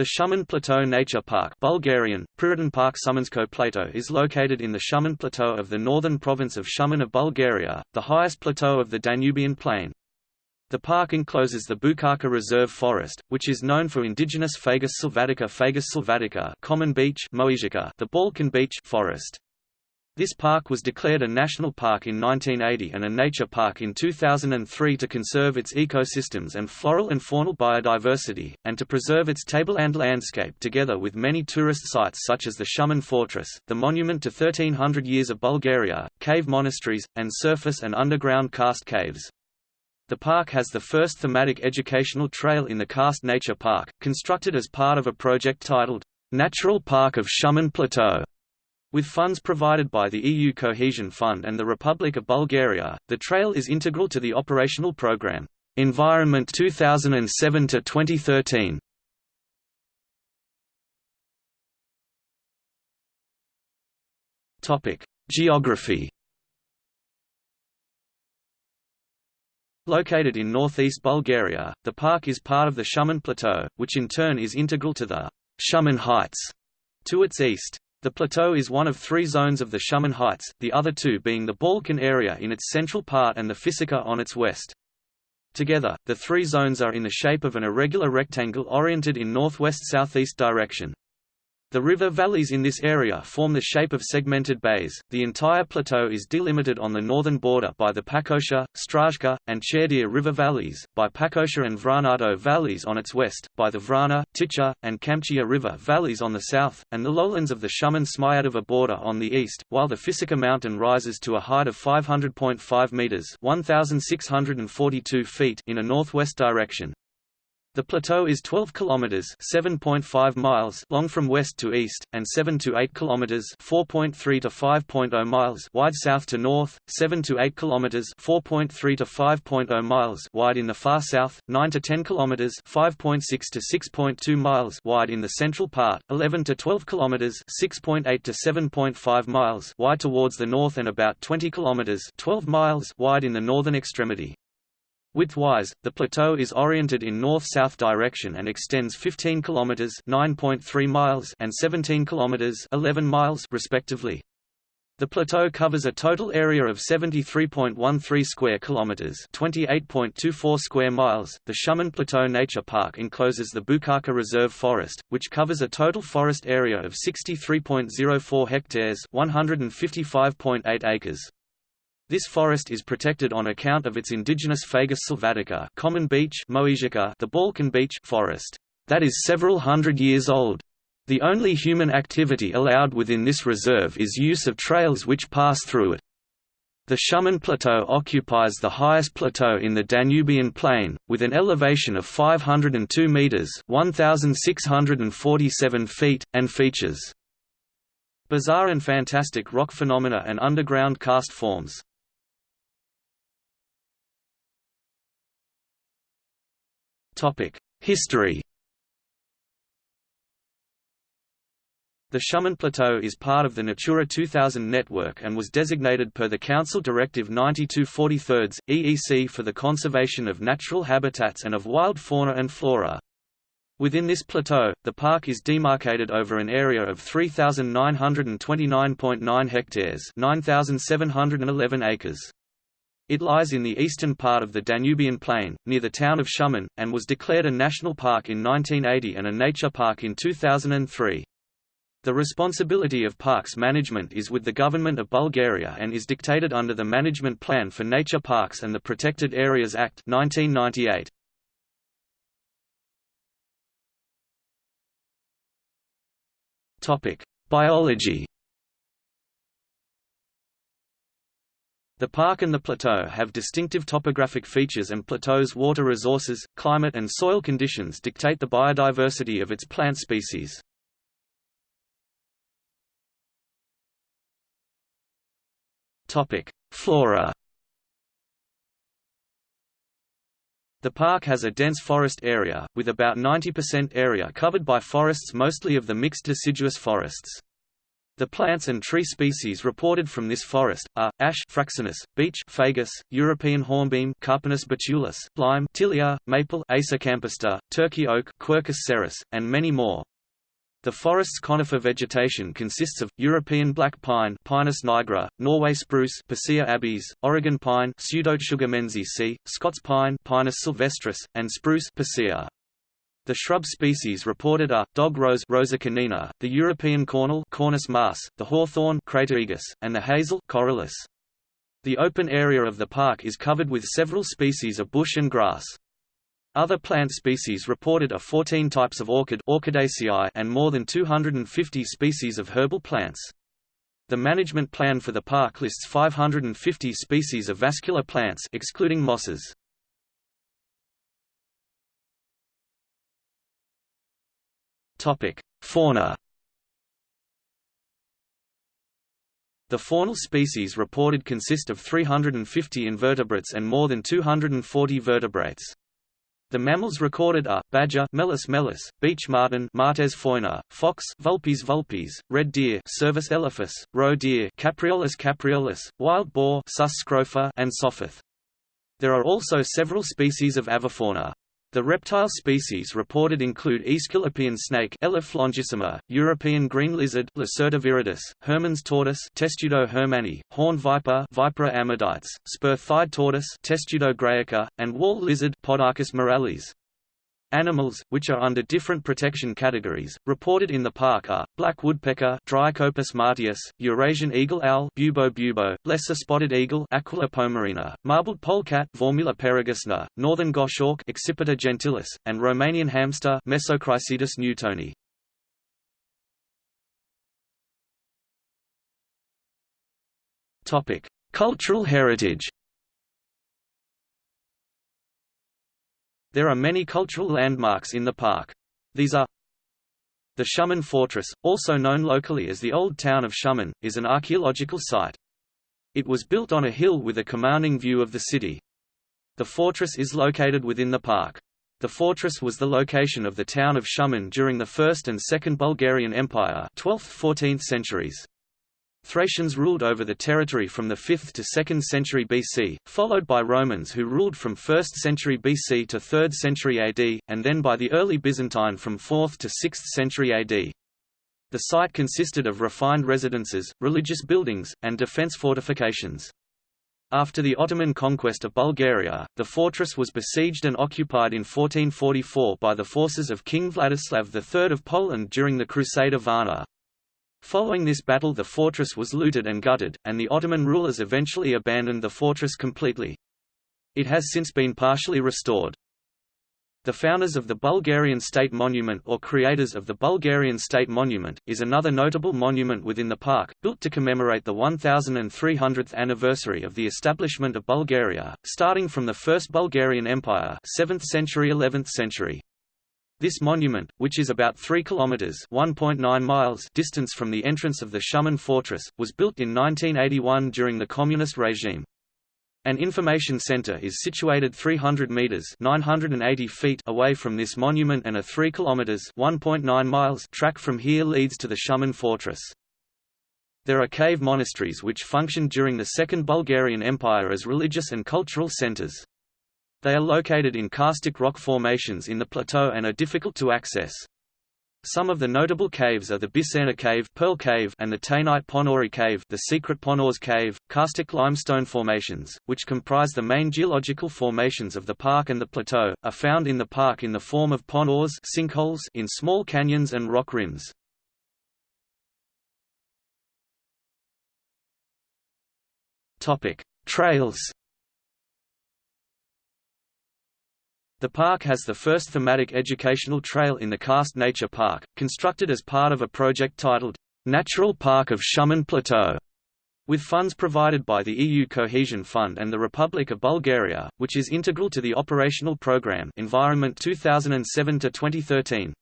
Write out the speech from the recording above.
The Shumen Plateau Nature Park Bulgarian, Park Plateau is located in the Shumen Plateau of the northern province of Shumen of Bulgaria, the highest plateau of the Danubian Plain. The park encloses the Bukaka Reserve Forest, which is known for indigenous Fagus sylvatica Fagus sylvatica common beech the Balkan beech forest. This park was declared a national park in 1980 and a nature park in 2003 to conserve its ecosystems and floral and faunal biodiversity, and to preserve its tableland landscape together with many tourist sites such as the Shumen Fortress, the monument to 1300 years of Bulgaria, cave monasteries, and surface and underground karst caves. The park has the first thematic educational trail in the Karst Nature Park, constructed as part of a project titled, Natural Park of Shumen Plateau. With funds provided by the EU Cohesion Fund and the Republic of Bulgaria, the trail is integral to the operational program, Environment 2007 to 2013. Topic: Geography Located in northeast Bulgaria, the park is part of the Shumen Plateau, which in turn is integral to the Shumen Heights to its east. The plateau is one of three zones of the Shumen Heights, the other two being the Balkan area in its central part and the Fisica on its west. Together, the three zones are in the shape of an irregular rectangle oriented in northwest-southeast direction. The river valleys in this area form the shape of segmented bays. The entire plateau is delimited on the northern border by the Pakosha, Strazhka, and Cherdir river valleys, by Pakosha and Vranado valleys on its west, by the Vrana, Ticha, and Kamchia river valleys on the south, and the lowlands of the Shumen Smyadova border on the east, while the Fisica mountain rises to a height of 500.5 meters (1,642 feet) in a northwest direction. The plateau is 12 kilometers (7.5 miles) long from west to east and 7 to 8 kilometers (4.3 to 5.0 miles) wide south to north, 7 to 8 kilometers (4.3 to 5.0 miles) wide in the far south, 9 to 10 kilometers (5.6 to 6.2 miles) wide in the central part, 11 to 12 kilometers (6.8 to 7.5 miles) wide towards the north and about 20 kilometers (12 miles) wide in the northern extremity. Width-wise, the plateau is oriented in north-south direction and extends 15 kilometers (9.3 miles) and 17 kilometers (11 miles) respectively. The plateau covers a total area of 73.13 square kilometers, 28.24 square miles. The Shumen Plateau Nature Park encloses the Bukaka Reserve Forest, which covers a total forest area of 63.04 hectares, 155.8 acres. This forest is protected on account of its indigenous Fagus sylvatica common beech Moesica, the Balkan beech forest that is several hundred years old. The only human activity allowed within this reserve is use of trails which pass through it. The Shumen Plateau occupies the highest plateau in the Danubian Plain, with an elevation of 502 metres 1,647 feet, and features bizarre and fantastic rock phenomena and underground karst forms. History The Shumen Plateau is part of the Natura 2000 network and was designated per the Council Directive 9243 EEC for the conservation of natural habitats and of wild fauna and flora. Within this plateau, the park is demarcated over an area of 3,929.9 hectares 9,711 acres. It lies in the eastern part of the Danubian Plain, near the town of Shumen, and was declared a national park in 1980 and a nature park in 2003. The responsibility of parks management is with the Government of Bulgaria and is dictated under the Management Plan for Nature Parks and the Protected Areas Act 1998. Biology The park and the plateau have distinctive topographic features and plateau's water resources, climate and soil conditions dictate the biodiversity of its plant species. Flora The park has a dense forest area, with about 90% area covered by forests mostly of the mixed deciduous forests. The plants and tree species reported from this forest are ash fraxinus, beech fagus, European hornbeam Carpinus betulus, lime Tilia, maple Acer campestre, turkey oak Quercus cerris, and many more. The forest's conifer vegetation consists of European black pine Pinus nigra, Norway spruce Picea abies, Oregon pine Pseudotsuga menziesii, Scots pine Pinus sylvestris, and spruce Picea. The shrub species reported are, dog rose Rosa canina, the European cornel Cornus mas, the hawthorn Crataegus, and the hazel Corylus. The open area of the park is covered with several species of bush and grass. Other plant species reported are 14 types of orchid Orchidaceae and more than 250 species of herbal plants. The management plan for the park lists 550 species of vascular plants excluding mosses. Topic: Fauna. The faunal species reported consist of 350 invertebrates and more than 240 vertebrates. The mammals recorded are badger Meles meles, beech marten Martes foina, fox Vulpes vulpes, red deer Cervus elaphus, roe deer Capreolus capreolus, wild boar Sus scrofa and sophoth. There are also several species of avifauna. The reptile species reported include Aesculapian snake Elaphe longissima, European green lizard Lacerta viridis, Hermann's tortoise Testudo hermanni, horn viper Vipera ammodytes, spur-thighed tortoise Testudo graeca, and wall lizard Podarcis muralis. Animals, which are under different protection categories, reported in the park are, black woodpecker Dryocopus martius, Eurasian eagle owl Bubo bubo, lesser spotted eagle Aquila pomarina, marbled polecat Vormela peregusna, northern goshawk Accipiter gentilis, and Romanian hamster Mesocricetus newtoni. Cultural heritage There are many cultural landmarks in the park. These are The Shumen Fortress, also known locally as the Old Town of Shumen, is an archaeological site. It was built on a hill with a commanding view of the city. The fortress is located within the park. The fortress was the location of the town of Shumen during the First and Second Bulgarian Empire 12th–14th centuries. Thracians ruled over the territory from the 5th to 2nd century BC, followed by Romans who ruled from 1st century BC to 3rd century AD, and then by the early Byzantine from 4th to 6th century AD. The site consisted of refined residences, religious buildings, and defense fortifications. After the Ottoman conquest of Bulgaria, the fortress was besieged and occupied in 1444 by the forces of King Vladislav III of Poland during the Crusade of Varna. Following this battle the fortress was looted and gutted, and the Ottoman rulers eventually abandoned the fortress completely. It has since been partially restored. The founders of the Bulgarian State Monument or creators of the Bulgarian State Monument, is another notable monument within the park, built to commemorate the 1300th anniversary of the establishment of Bulgaria, starting from the First Bulgarian Empire 7th century–11th century. This monument, which is about 3 kilometers (1.9 miles) distance from the entrance of the Shumen fortress, was built in 1981 during the communist regime. An information center is situated 300 meters (980 feet) away from this monument and a 3 kilometers (1.9 miles) track from here leads to the Shumen fortress. There are cave monasteries which functioned during the Second Bulgarian Empire as religious and cultural centers. They are located in karstic rock formations in the plateau and are difficult to access. Some of the notable caves are the Biserna Cave, Pearl Cave and the Tainite Ponori Cave, the secret Ponors Cave, karstic limestone formations, which comprise the main geological formations of the park and the plateau, are found in the park in the form of ponors sinkholes in small canyons and rock rims. Topic: Trails The park has the first thematic educational trail in the Karst Nature Park, constructed as part of a project titled, Natural Park of Shumen Plateau, with funds provided by the EU Cohesion Fund and the Republic of Bulgaria, which is integral to the operational program Environment 2007-2013.